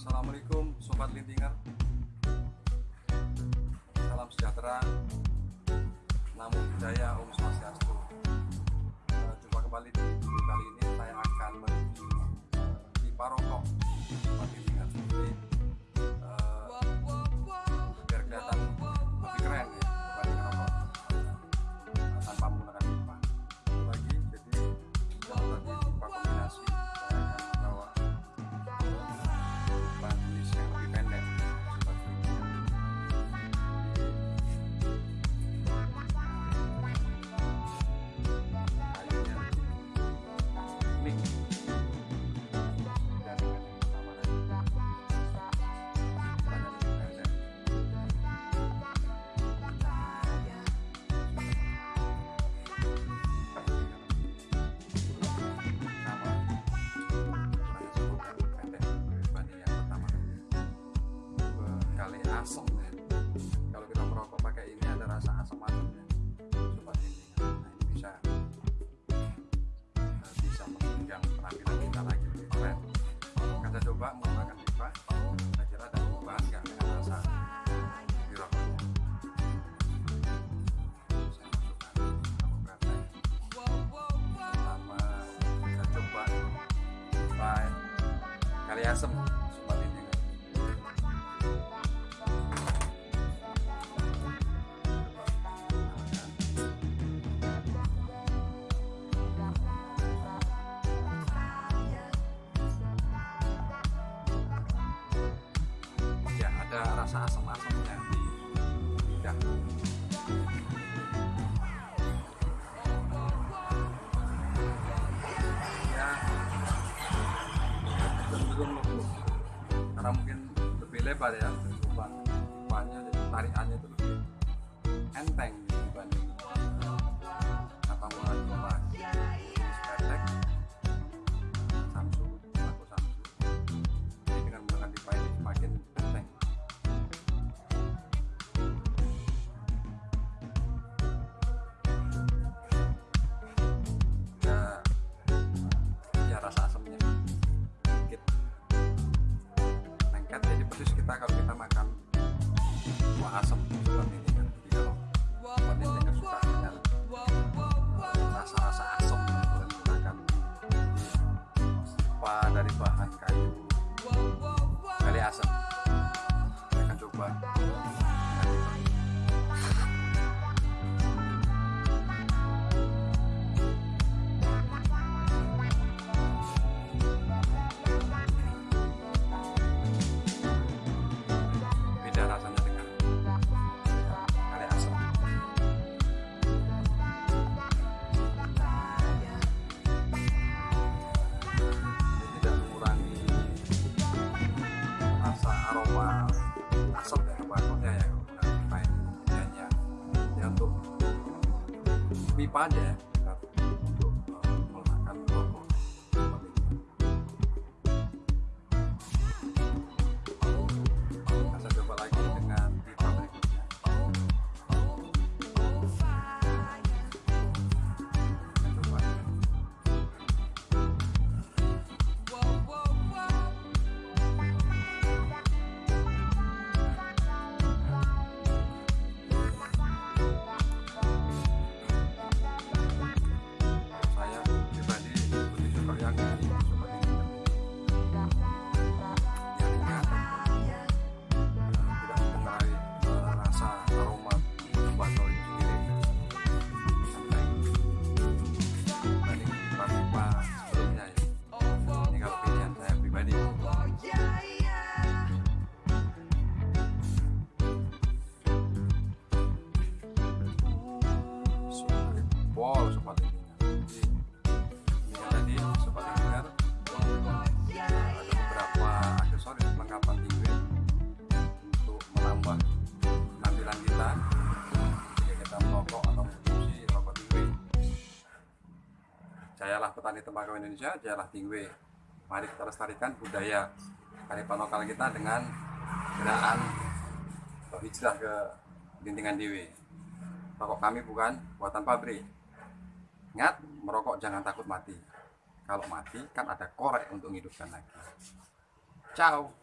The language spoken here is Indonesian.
Assalamualaikum Sobat Lintingan Salam sejahtera. Namo Buddhaya Om Swastiastu. Eh, Jumpa kembali di video kali ini. Saya akan mereview eh, pipa rokok asam ya. kalau kita merokok pakai ini ada rasa asam asamnya sobat ini. Nah ini bisa eh, bisa menunjang penampilan kita lagi lebih keren. Kita coba menggunakan pipa. Saya kira ada perubahan nggak dengan rasa di rokoknya pipa kali asam rasa asam-asamnya di lidah. Ya. Lembut karena mungkin lebih lebar ya lubang lubangnya jadi tarikannya itu lebih enteng persis kita kalau kita makan buah asam pipa aja Jebol sobat lingkungan. Jadi, tadi sobat lingkungan ada beberapa aksesoris perlengkapan tinggi untuk menambah penampilan kita jika kita merokok atau mengkonsumsi rokok tinggi. Jayalah petani tembakau Indonesia, jayalah tinggi. Mari kita lestarikan budaya kearifan lokal kita dengan gerakan hijrah ke lintingan dewi. Rokok kami bukan buatan pabrik. Ingat, merokok jangan takut mati. Kalau mati kan ada korek untuk menghidupkan lagi. Ciao.